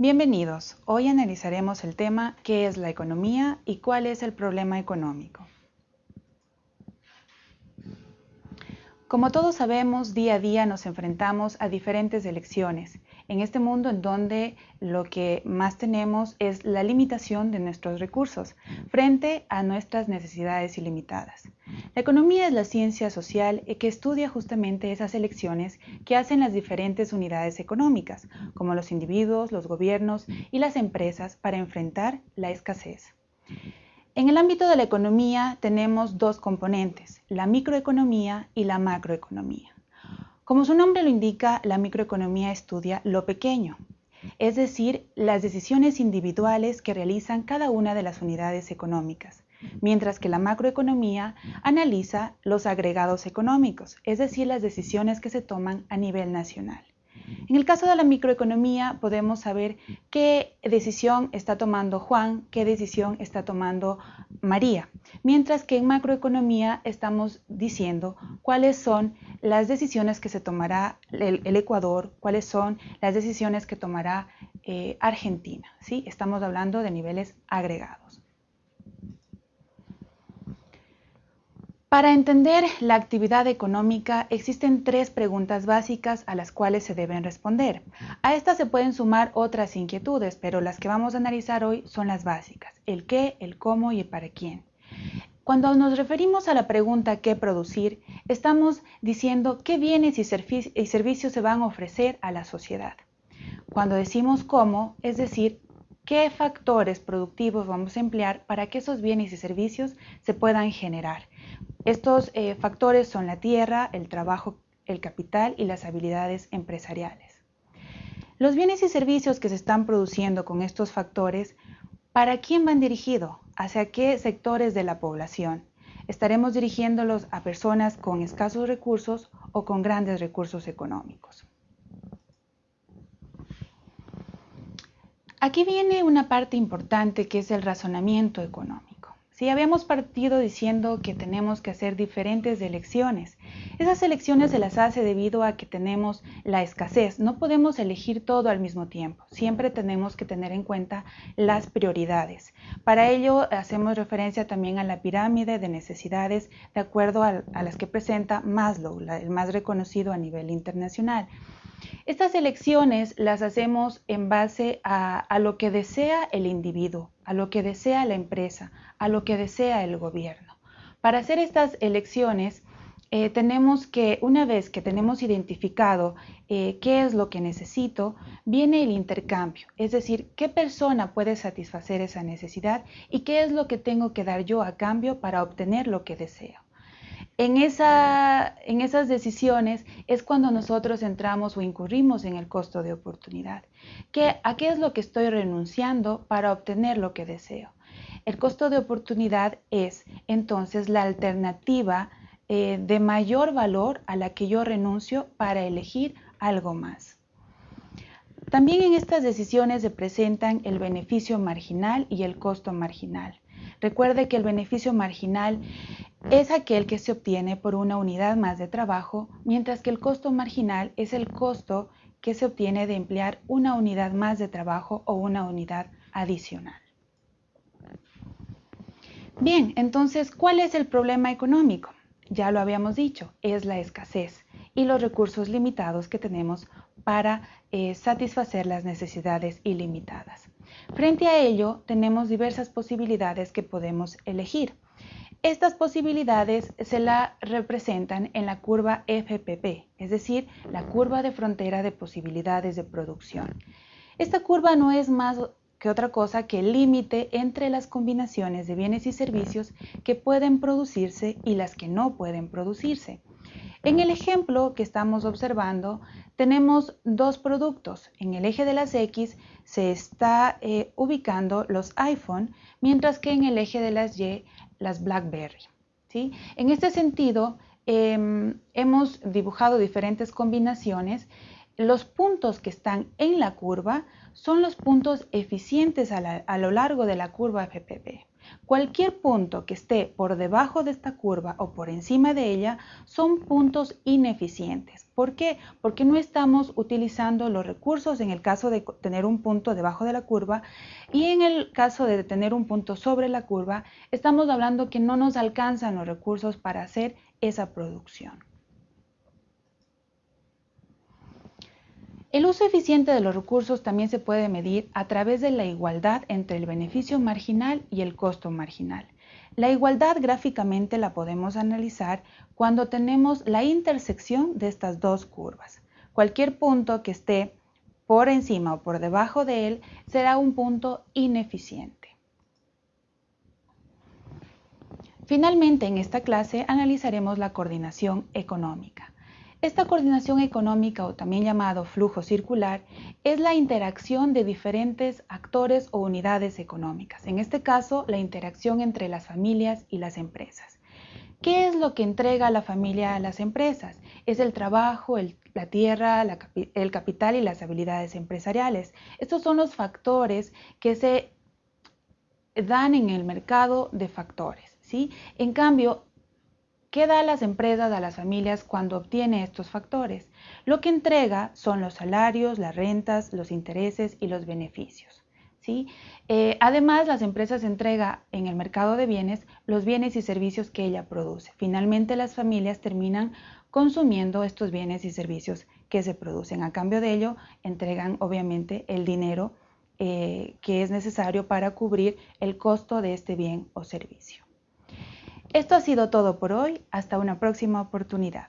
Bienvenidos. Hoy analizaremos el tema ¿qué es la economía y cuál es el problema económico? Como todos sabemos, día a día nos enfrentamos a diferentes elecciones en este mundo en donde lo que más tenemos es la limitación de nuestros recursos frente a nuestras necesidades ilimitadas. La economía es la ciencia social que estudia justamente esas elecciones que hacen las diferentes unidades económicas, como los individuos, los gobiernos y las empresas para enfrentar la escasez. En el ámbito de la economía tenemos dos componentes, la microeconomía y la macroeconomía. Como su nombre lo indica, la microeconomía estudia lo pequeño, es decir, las decisiones individuales que realizan cada una de las unidades económicas, mientras que la macroeconomía analiza los agregados económicos, es decir, las decisiones que se toman a nivel nacional. En el caso de la microeconomía podemos saber qué decisión está tomando Juan, qué decisión está tomando María, mientras que en macroeconomía estamos diciendo cuáles son las decisiones que se tomará el, Ecuador, cuáles son las decisiones que tomará eh, Argentina. ¿sí? Estamos hablando de niveles agregados. Para entender la actividad económica existen tres preguntas básicas a las cuales se deben responder. A estas se pueden sumar otras inquietudes, pero las que vamos a analizar hoy son las básicas, el qué, el cómo y el para quién. Cuando nos referimos a la pregunta qué producir, estamos diciendo qué bienes y, servicios se van a ofrecer a la sociedad. Cuando decimos cómo, es decir, qué factores productivos vamos a emplear para que esos bienes y servicios se puedan generar estos eh, factores son la tierra, el trabajo, el capital y las habilidades empresariales. Los bienes y servicios que se están produciendo con estos factores, ¿para quién van dirigidos? ¿Hacia qué sectores de la población? ¿Estaremos dirigiéndolos a personas con escasos recursos o con grandes recursos económicos? Aquí viene una parte importante que es el razonamiento económico. Si habíamos partido diciendo que tenemos que hacer diferentes elecciones, esas elecciones se las hace debido a que tenemos la escasez. No podemos elegir todo al mismo tiempo. Siempre tenemos que tener en cuenta las prioridades. Para ello hacemos referencia también a la pirámide de necesidades de acuerdo a, las que presenta Maslow, el más reconocido a nivel internacional. Estas elecciones las hacemos en base a, lo que desea el individuo, a lo que desea la empresa, a lo que desea el gobierno. Para hacer estas elecciones, eh, tenemos que, una vez que tenemos identificado eh, qué es lo que necesito, viene el intercambio, es decir, qué persona puede satisfacer esa necesidad y qué es lo que tengo que dar yo a cambio para obtener lo que deseo. En, en esas decisiones es cuando nosotros entramos o incurrimos en el costo de oportunidad. ¿A qué es lo que estoy renunciando para obtener lo que deseo? El costo de oportunidad es entonces la alternativa eh, de mayor valor a la que yo renuncio para elegir algo más. También en estas decisiones se presentan el beneficio marginal y el costo marginal. Recuerde que el beneficio marginal es aquel que se obtiene por una unidad más de trabajo, mientras que el costo marginal es el costo que se obtiene de emplear una unidad más de trabajo o una unidad adicional. Bien, entonces, ¿cuál es el problema económico? Ya lo habíamos dicho, es la escasez y los recursos limitados que tenemos para eh, satisfacer las necesidades ilimitadas. Frente a ello, tenemos diversas posibilidades que podemos elegir. Estas posibilidades se la representan en la curva FPP, es decir, la curva de frontera de posibilidades de producción. Esta curva no es más que otra cosa que el límite entre las combinaciones de bienes y servicios que pueden producirse y las que no pueden producirse. En el ejemplo que estamos observando, tenemos dos productos. En el eje de las X se está eh, ubicando los iPhone, mientras que en el eje de las Y las BlackBerry. ¿sí? En este sentido, em, hemos dibujado diferentes combinaciones. Los puntos que están en la curva son los puntos eficientes a, lo largo de la curva FPP. Cualquier punto que esté por debajo de esta curva o por encima de ella son puntos ineficientes. ¿Por qué? Porque no estamos utilizando los recursos en el caso de tener un punto debajo de la curva y en el caso de tener un punto sobre la curva, estamos hablando que no nos alcanzan los recursos para hacer esa producción. El uso eficiente de los recursos también se puede medir a través de la igualdad entre el beneficio marginal y el costo marginal. La igualdad gráficamente la podemos analizar cuando tenemos la intersección de estas dos curvas. Cualquier punto que esté por encima o por debajo de él será un punto ineficiente. Finalmente, en esta clase analizaremos la coordinación económica. Esta coordinación económica, o también llamado flujo circular, es la interacción de diferentes actores o unidades económicas. En este caso, la interacción entre las familias y las empresas. ¿Qué es lo que entrega la familia a las empresas? Es el trabajo, la tierra, el capital y las habilidades empresariales. Estos son los factores que se dan en el mercado de factores. ¿sí? En cambio, ¿Qué da a las empresas, a las familias cuando obtiene estos factores? Lo que entrega son los salarios, las rentas, los intereses y los beneficios. ¿sí? Eh, además, las empresas entregan en el mercado de bienes los bienes y servicios que ella produce. Finalmente, las familias terminan consumiendo estos bienes y servicios que se producen. A cambio de ello, entregan obviamente el dinero eh, que es necesario para cubrir el costo de este bien o servicio. Esto ha sido todo por hoy. Hasta una próxima oportunidad.